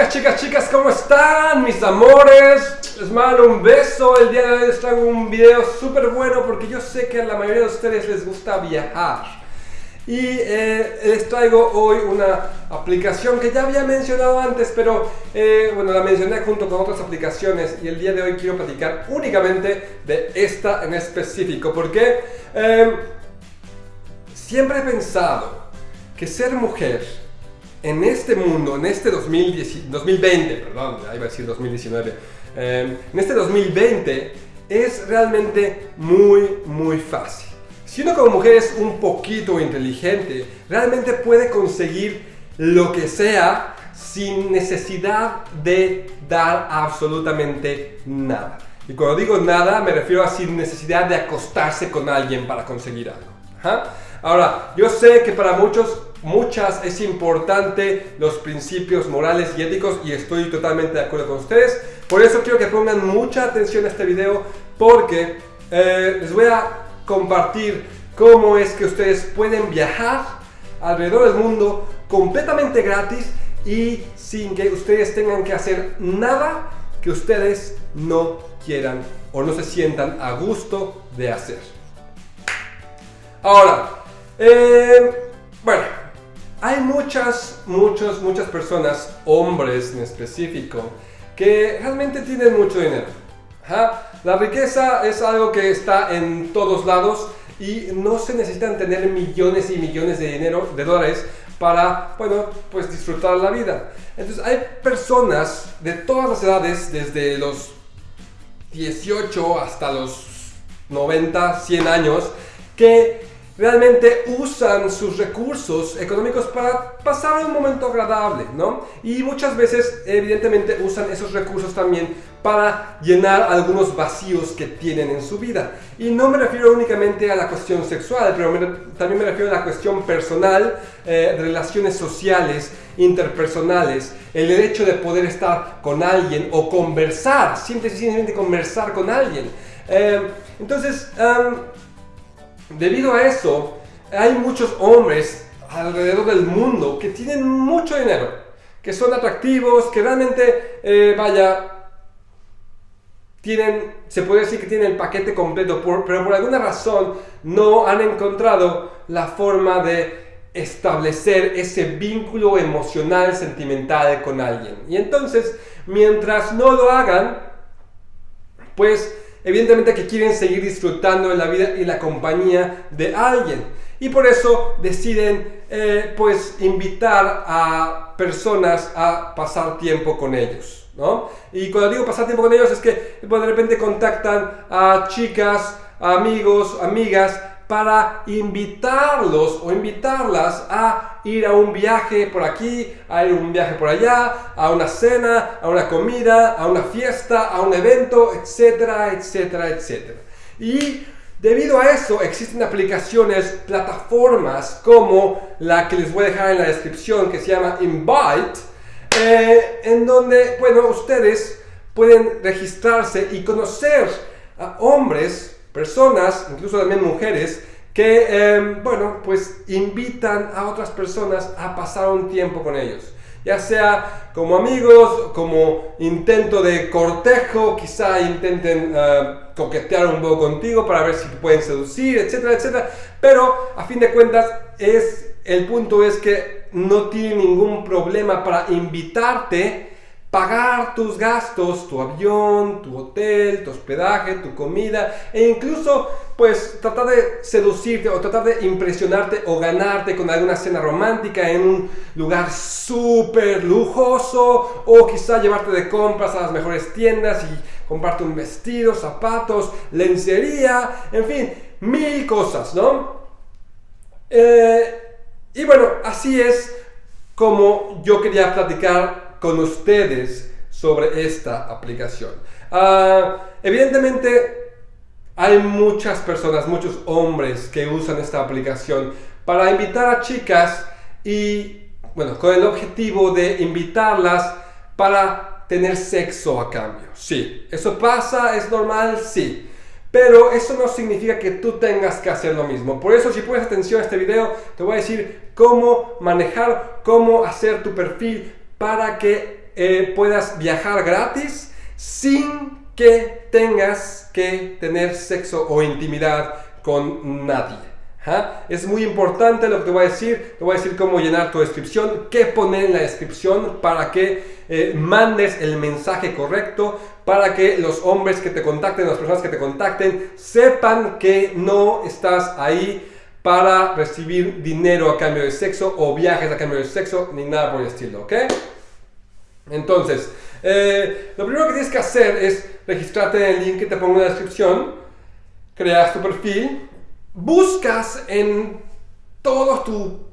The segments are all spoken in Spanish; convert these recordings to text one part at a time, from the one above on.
chicas, chicas, chicas, ¿cómo están mis amores? Les mando un beso, el día de hoy les traigo un video súper bueno porque yo sé que a la mayoría de ustedes les gusta viajar. Y eh, les traigo hoy una aplicación que ya había mencionado antes, pero eh, bueno, la mencioné junto con otras aplicaciones y el día de hoy quiero platicar únicamente de esta en específico, porque eh, siempre he pensado que ser mujer en este mundo, en este 2020, perdón, iba a decir 2019, em, en este 2020 es realmente muy, muy fácil. Si uno como mujer es un poquito inteligente, realmente puede conseguir lo que sea sin necesidad de dar absolutamente nada. Y cuando digo nada, me refiero a sin necesidad de acostarse con alguien para conseguir algo. Ahora, yo sé que para muchos muchas es importante los principios morales y éticos y estoy totalmente de acuerdo con ustedes. Por eso quiero que pongan mucha atención a este video porque eh, les voy a compartir cómo es que ustedes pueden viajar alrededor del mundo completamente gratis y sin que ustedes tengan que hacer nada que ustedes no quieran o no se sientan a gusto de hacer. Ahora, eh, bueno, hay muchas, muchas, muchas personas, hombres en específico, que realmente tienen mucho dinero. La riqueza es algo que está en todos lados y no se necesitan tener millones y millones de dinero, de dólares, para, bueno, pues disfrutar la vida. Entonces hay personas de todas las edades, desde los 18 hasta los 90, 100 años, que realmente usan sus recursos económicos para pasar un momento agradable, ¿no? Y muchas veces, evidentemente, usan esos recursos también para llenar algunos vacíos que tienen en su vida. Y no me refiero únicamente a la cuestión sexual, pero también me refiero a la cuestión personal, eh, relaciones sociales, interpersonales, el derecho de poder estar con alguien o conversar, simplemente conversar con alguien. Eh, entonces, Debido a eso, hay muchos hombres alrededor del mundo que tienen mucho dinero, que son atractivos, que realmente, eh, vaya, tienen, se puede decir que tienen el paquete completo, pero por alguna razón no han encontrado la forma de establecer ese vínculo emocional, sentimental con alguien. Y entonces, mientras no lo hagan, pues evidentemente que quieren seguir disfrutando de la vida y la compañía de alguien. Y por eso deciden eh, pues invitar a personas a pasar tiempo con ellos. ¿no? Y cuando digo pasar tiempo con ellos es que pues, de repente contactan a chicas, amigos, amigas para invitarlos o invitarlas a ir a un viaje por aquí, a ir a un viaje por allá, a una cena, a una comida, a una fiesta, a un evento, etcétera, etcétera, etcétera. Y debido a eso existen aplicaciones, plataformas como la que les voy a dejar en la descripción que se llama Invite, eh, en donde, bueno, ustedes pueden registrarse y conocer a hombres personas, incluso también mujeres, que, em, bueno, pues invitan a otras personas a pasar un tiempo con ellos. Ya sea como amigos, como intento de cortejo, quizá intenten eh, coquetear un poco contigo para ver si pueden seducir, etcétera, etcétera. Pero a fin de cuentas, es, el punto es que no tiene ningún problema para invitarte pagar tus gastos, tu avión, tu hotel, tu hospedaje, tu comida e incluso pues tratar de seducirte o tratar de impresionarte o ganarte con alguna cena romántica en un lugar súper lujoso o quizá llevarte de compras a las mejores tiendas y comprarte un vestido, zapatos, lencería, en fin, mil cosas, ¿no? Eh, y bueno, así es como yo quería platicar con ustedes sobre esta aplicación. Ah, evidentemente hay muchas personas, muchos hombres que usan esta aplicación para invitar a chicas y, bueno, con el objetivo de invitarlas para tener sexo a cambio. Sí, eso pasa, es normal, sí. Pero eso no significa que tú tengas que hacer lo mismo. Por eso, si pones atención a este video, te voy a decir cómo manejar, cómo hacer tu perfil para que eh, puedas viajar gratis sin que tengas que tener sexo o intimidad con nadie. Es muy importante lo que te voy a decir. Te voy a decir cómo llenar tu descripción, qué poner en la descripción para que eh, mandes el mensaje correcto, para que los hombres que te contacten, las personas que te contacten, sepan que no estás ahí para recibir dinero a cambio de sexo o viajes a cambio de sexo, ni nada por el estilo, ¿ok? Entonces, eh, lo primero que tienes que hacer es registrarte en el link que te pongo en la descripción, creas tu perfil, buscas en todo tu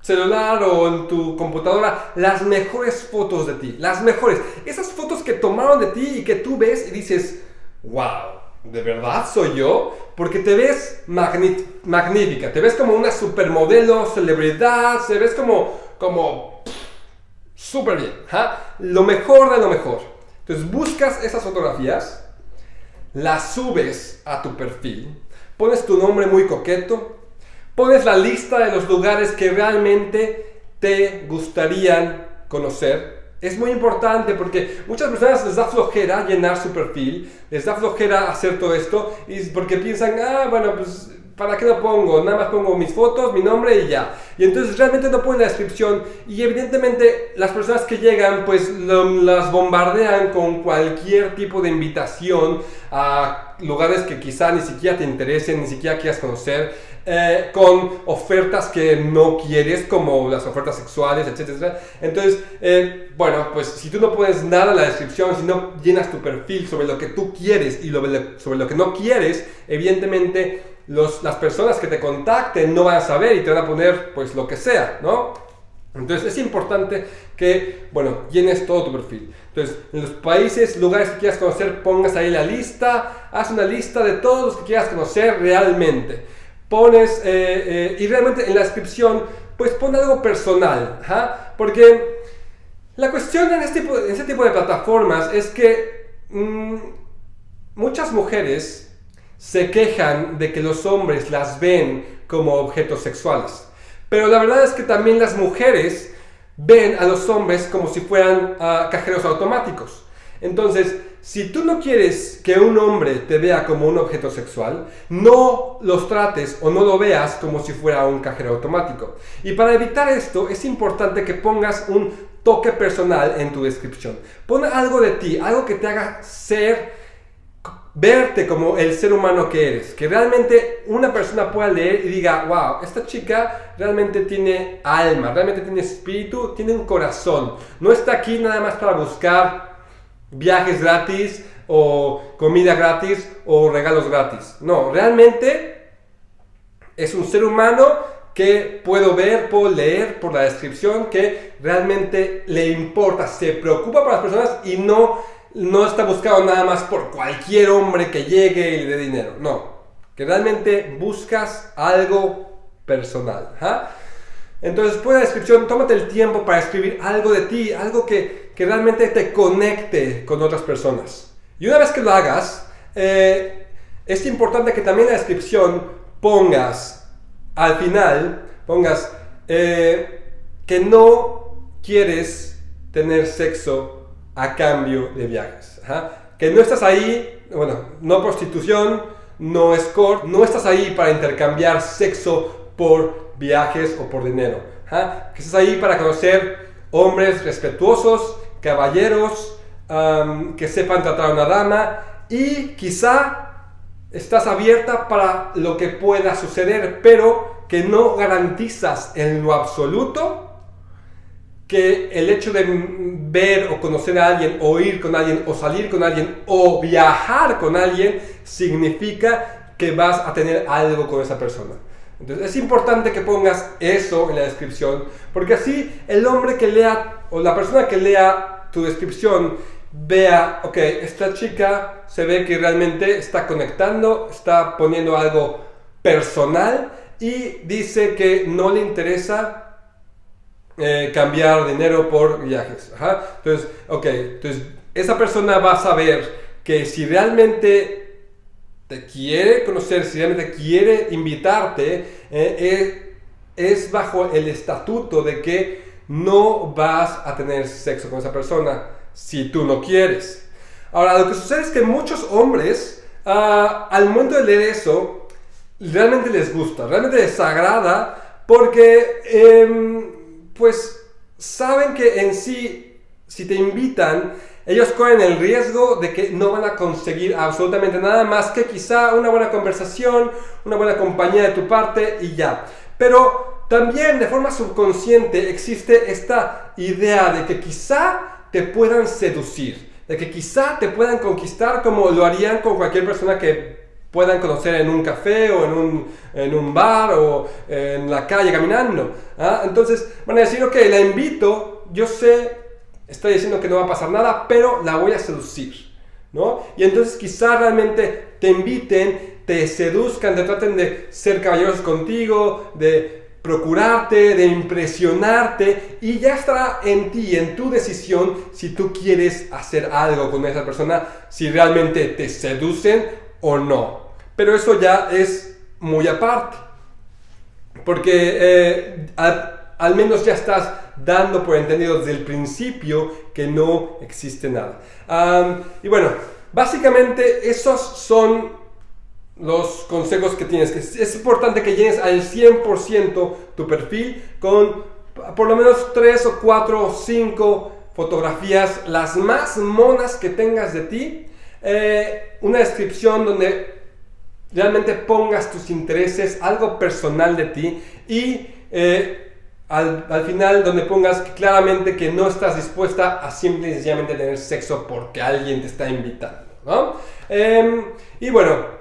celular o en tu computadora las mejores fotos de ti, las mejores, esas fotos que tomaron de ti y que tú ves y dices, wow, ¿de verdad soy yo? Porque te ves magnífica, te ves como una supermodelo, celebridad, te ves como, como súper bien, lo mejor de lo mejor. Entonces buscas esas fotografías, las subes a tu perfil, pones tu nombre muy coqueto, pones la lista de los lugares que realmente te gustarían conocer. Es muy importante porque muchas personas les da flojera llenar su perfil, les da flojera hacer todo esto, y porque piensan, ah, bueno, pues ¿Para qué lo pongo? Nada más pongo mis fotos, mi nombre y ya. Y entonces realmente no ponen la descripción y evidentemente las personas que llegan pues las bombardean con cualquier tipo de invitación a lugares que quizá ni siquiera te interesen, ni siquiera quieras conocer, eh, con ofertas que no quieres, como las ofertas sexuales, etc. Entonces, eh, bueno, pues si tú no pones nada en la descripción, si no llenas tu perfil sobre lo que tú quieres y sobre lo que no quieres, evidentemente las personas que te contacten no van a saber y te van a poner pues lo que sea, ¿no? Entonces es importante que, bueno, llenes todo tu perfil. Entonces, en los países, lugares que quieras conocer, pongas ahí la lista, haz una lista de todos los que quieras conocer realmente. Pones, eh, eh, y realmente en la descripción, pues pon algo personal, ¿ja? porque la cuestión en este, en este tipo de plataformas es que mm, muchas mujeres se quejan de que los hombres las ven como objetos sexuales. Pero la verdad es que también las mujeres ven a los hombres como si fueran ah, cajeros automáticos. Entonces, si tú no quieres que un hombre te vea como un objeto sexual, no los trates o no lo veas como si fuera un cajero automático. Y para evitar esto, es importante que pongas un toque personal en tu descripción. Pon algo de ti, algo que te haga ser verte como el ser humano que eres, que realmente una persona pueda leer y diga, wow, esta chica realmente tiene alma, realmente tiene espíritu, tiene un corazón, no está aquí nada más para buscar viajes gratis o comida gratis o regalos gratis, no, realmente es un ser humano que puedo ver, puedo leer por la descripción que realmente le importa, se preocupa por las personas y no no está buscado nada más por cualquier hombre que llegue y le dé dinero. No, que realmente buscas algo personal. Entonces, la descripción, tómate el tiempo para escribir algo de ti, algo que, realmente te conecte con otras personas. Y una vez que lo hagas, eh, es importante que también en la descripción pongas, al final, pongas eh, que no quieres tener sexo a cambio de viajes. Que no estás ahí, bueno, no prostitución, no escort, no estás ahí para intercambiar sexo por viajes o por dinero. Que estás ahí para conocer hombres respetuosos, caballeros, que sepan tratar a una dama y quizá estás abierta para lo que pueda suceder, pero que no garantizas en lo absoluto que el hecho de ver o conocer a alguien, o ir con alguien, o salir con alguien, o viajar con alguien, significa que vas a tener algo con esa persona. Entonces es importante que pongas eso en la descripción, porque así el hombre que lea, o la persona que lea tu descripción, vea, ok, esta chica se ve que realmente está conectando, está poniendo algo personal y dice que no le interesa eh, cambiar dinero por viajes. Entonces, ok, entonces esa persona va a saber que si realmente te quiere conocer, si realmente quiere invitarte, eh, es bajo el estatuto de que no vas a tener sexo con esa persona si tú no quieres. Ahora, lo que sucede es que muchos hombres, ah, al momento de leer eso, realmente les gusta, realmente les agrada, porque, em, pues, saben que en sí, si te invitan, ellos corren el riesgo de que no van a conseguir absolutamente nada más que quizá una buena conversación, una buena compañía de tu parte y ya. Pero también de forma subconsciente existe esta idea de que quizá te puedan seducir, de que quizá te puedan conquistar como lo harían con cualquier persona que puedan conocer en un café o en un, en un bar o en la calle caminando. ¿ah? Entonces van a decir, ok, la invito, yo sé, estoy diciendo que no va a pasar nada, pero la voy a seducir. ¿no? Y entonces quizá realmente te inviten, te seduzcan, te traten de ser caballerosos contigo, de procurarte, de impresionarte y ya estará en ti, en tu decisión, si tú quieres hacer algo con esa persona, si realmente te seducen o no. Pero eso ya es muy aparte, porque eh, al, menos ya estás dando por entendido desde el principio que no existe nada. y bueno, básicamente esos son los consejos que tienes. Es importante que llenes al 100% tu perfil con por lo menos 3 o 4 o 5 fotografías, las más monas que tengas de ti. Eh, una descripción donde realmente pongas tus intereses, algo personal de ti y eh, al, al, final donde pongas claramente que no estás dispuesta a simple y sencillamente tener sexo porque alguien te está invitando. ¿no? Em, y bueno,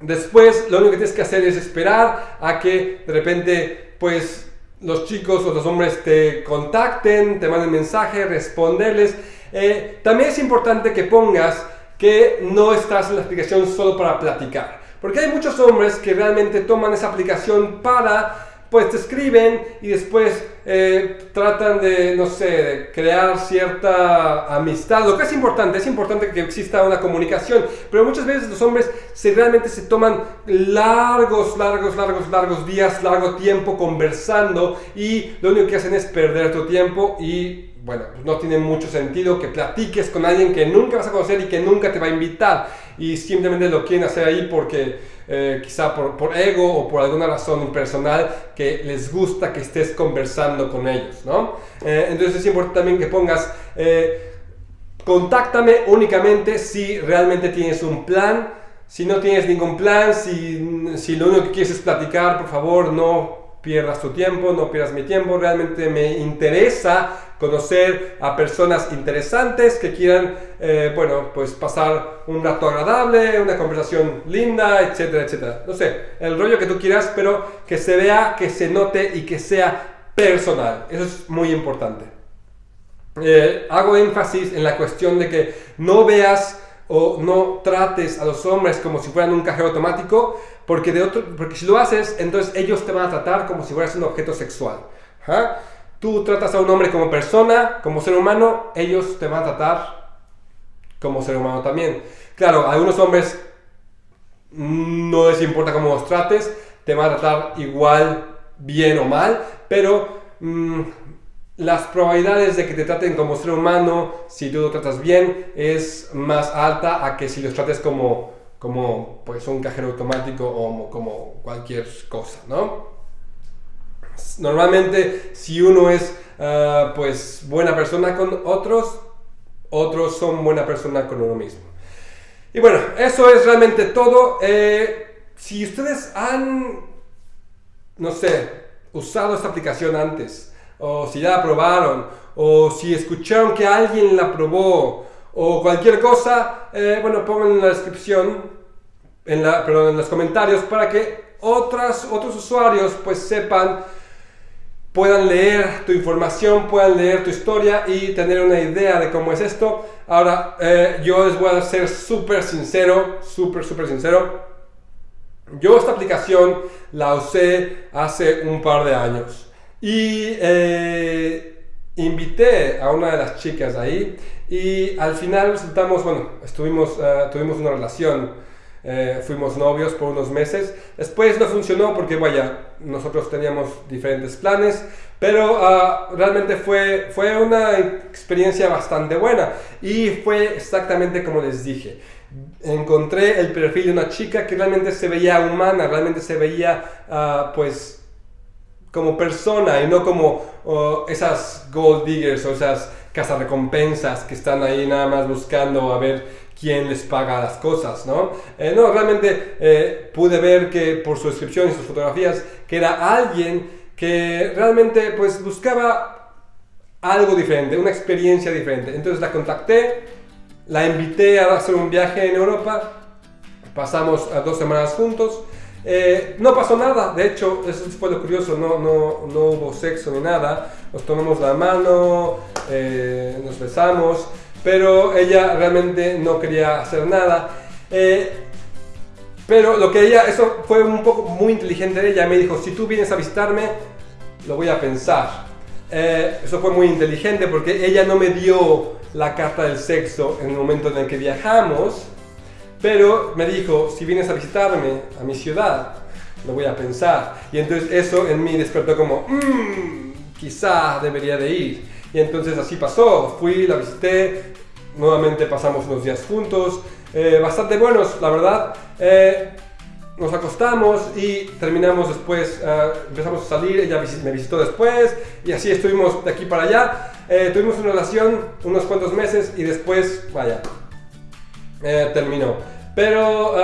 Después lo único que tienes que hacer es esperar a que de repente pues los chicos o los hombres te contacten, te manden mensaje, responderles. Eh, también es importante que pongas que no estás en la aplicación solo para platicar. Porque hay muchos hombres que realmente toman esa aplicación para pues te escriben y después eh, tratan de, no sé, de crear cierta amistad. Lo que es importante, es importante que exista una comunicación, pero muchas veces los hombres se realmente se toman largos, largos, largos, largos días, largo tiempo conversando y lo único que hacen es perder tu tiempo y bueno, pues no tiene mucho sentido que platiques con alguien que nunca vas a conocer y que nunca te va a invitar y simplemente lo quieren hacer ahí porque eh, quizá por, ego o por alguna razón personal que les gusta que estés conversando con ellos, ¿no? Eh, entonces es importante también que pongas, eh, contáctame únicamente si realmente tienes un plan, si no tienes ningún plan, si, si lo único que quieres es platicar, por favor no pierdas tu tiempo, no pierdas mi tiempo, realmente me interesa conocer a personas interesantes que quieran, eh, bueno, pues pasar un rato agradable, una conversación linda, etcétera, etcétera. No sé, el rollo que tú quieras, pero que se vea, que se note y que sea personal. Eso es muy importante. Eh, hago énfasis en la cuestión de que no veas o no trates a los hombres como si fueran un cajero automático, porque, de otro, porque si lo haces, entonces ellos te van a tratar como si fueras un objeto sexual. ¿ah? Tú tratas a un hombre como persona, como ser humano, ellos te van a tratar como ser humano también. Claro, a algunos hombres no les importa cómo los trates, te van a tratar igual, bien o mal, pero mm, las probabilidades de que te traten como ser humano, si tú lo tratas bien, es más alta a que si los trates como, como pues, un cajero automático o como cualquier cosa, ¿no? Normalmente, si uno es ah, pues buena persona con otros, otros son buena persona con uno mismo. Y bueno, eso es realmente todo. Eh, si ustedes han, no sé, usado esta aplicación antes, o si ya la probaron, o si escucharon que alguien la probó, o cualquier cosa, eh, bueno, pongan en la descripción, en la, perdón, en los comentarios, para que otras, otros usuarios pues sepan, puedan leer tu información, puedan leer tu historia y tener una idea de cómo es esto. Ahora, eh, yo les voy a ser súper sincero, súper, súper sincero. Yo esta aplicación la usé hace un par de años. Y eh, invité a una de las chicas ahí y al final resultamos, bueno, estuvimos, uh, tuvimos una relación, eh, fuimos novios por unos meses. Después no funcionó porque, vaya, nosotros teníamos diferentes planes, Pero ah, realmente fue, fue una experiencia bastante buena y fue exactamente como les dije. Encontré el perfil de una chica que realmente se veía humana, realmente se veía ah, pues como persona y no como oh, esas gold diggers o esas recompensas que están ahí nada más buscando a ver quién les paga las cosas, ¿no? Eh, no, realmente eh, pude ver que por su descripción y sus fotografías que era alguien que realmente pues buscaba algo diferente, una experiencia diferente. Entonces la contacté, la invité a hacer un viaje en Europa, pasamos a dos semanas juntos. Eh, no pasó nada, de hecho, eso fue lo curioso, no, no, no hubo sexo ni nada, nos tomamos la mano, eh, nos besamos, pero ella realmente no quería hacer nada. Eh, pero lo que ella, eso fue un poco muy inteligente de ella, me dijo, si tú vienes a visitarme, lo voy a pensar. Eso fue muy inteligente porque ella no me dio la carta del sexo en el momento en el que viajamos, pero me dijo, si vienes a visitarme a mi ciudad, lo voy a pensar. Y entonces eso en mí despertó como, mmm, quizá debería de ir. Y entonces así pasó, fui, la visité, nuevamente pasamos unos días juntos, eh, bastante buenos, la verdad. Eh, nos acostamos y terminamos después, eh, empezamos a salir, ella me visitó después y así estuvimos de aquí para allá. tuvimos una relación unos cuantos meses y después, vaya, terminó. Pero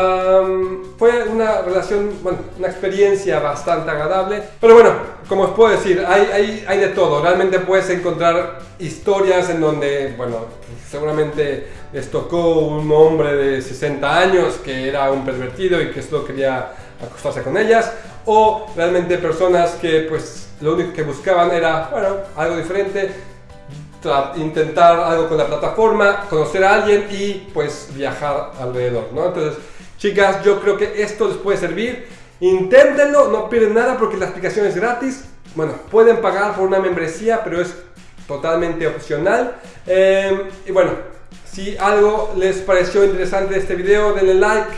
fue una relación, bueno, una experiencia bastante agradable. Pero bueno, como os puedo decir, hay, hay, hay de todo. Realmente puedes encontrar historias en donde, bueno, seguramente les tocó un hombre de 60 años que era un pervertido y que solo quería acostarse con ellas. O realmente personas que pues lo único que buscaban era, bueno, algo diferente, intentar algo con la plataforma, conocer a alguien y pues viajar alrededor, ¿no? Entonces, chicas, yo creo que esto les puede servir. Inténtenlo, no pierden nada porque la aplicación es gratis. Bueno, pueden pagar por una membresía, pero es totalmente opcional. Em, y bueno, si algo les pareció interesante este video, denle like,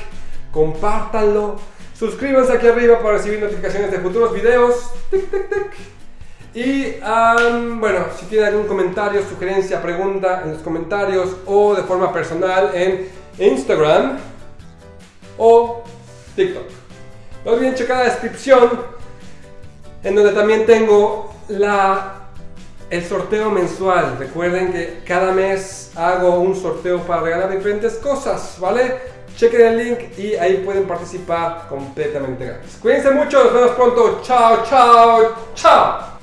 compártanlo, suscríbanse aquí arriba para recibir notificaciones de futuros videos. Tic, tic, tic. Y bueno, si tienen algún comentario, sugerencia, pregunta en los comentarios o de forma personal en Instagram o TikTok. No olviden checar la descripción en donde también tengo la, el sorteo mensual. Recuerden que cada mes hago un sorteo para regalar diferentes cosas, ¿vale? Chequen el link y ahí pueden participar completamente gratis. Cuídense mucho, nos vemos pronto. Chao, chao, chao.